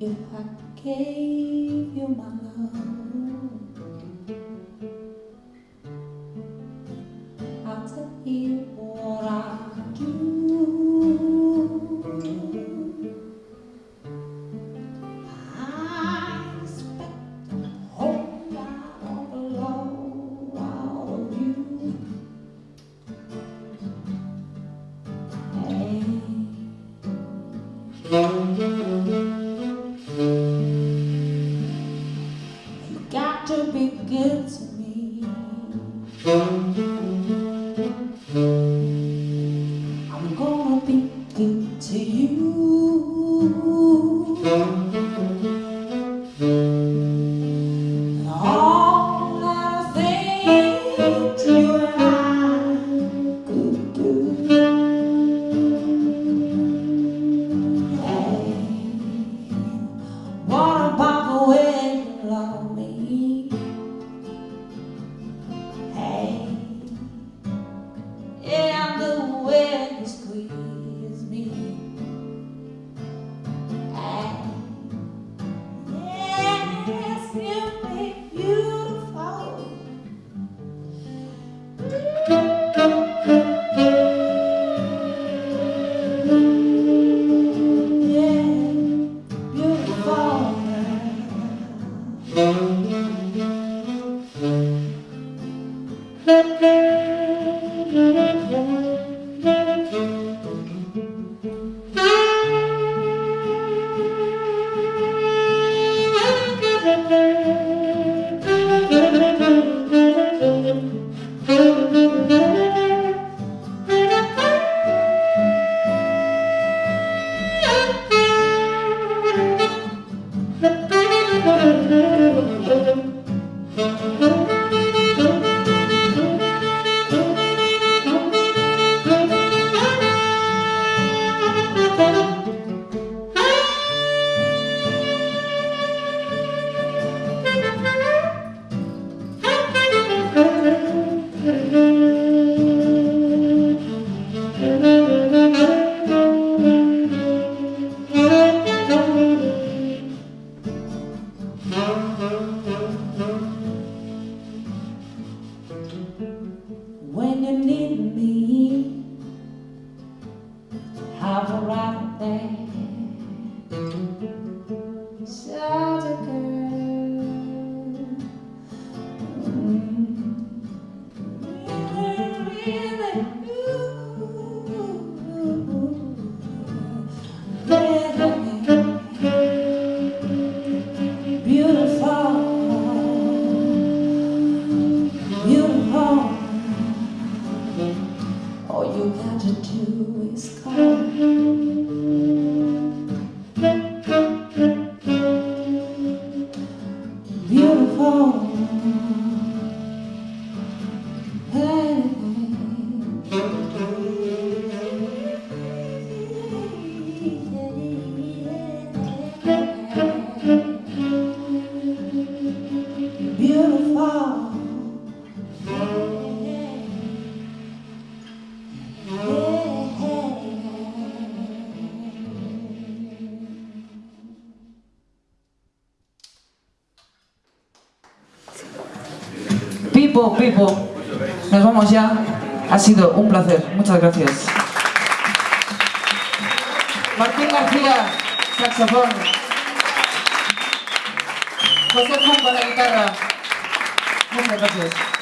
입학해 You got to be good to me. I'm gonna be good to you. Música Pipo, Pipo, nos vamos ya. Ha sido un placer. Muchas gracias. Martín García, saxofón. José Juan para guitarra. Muchas gracias.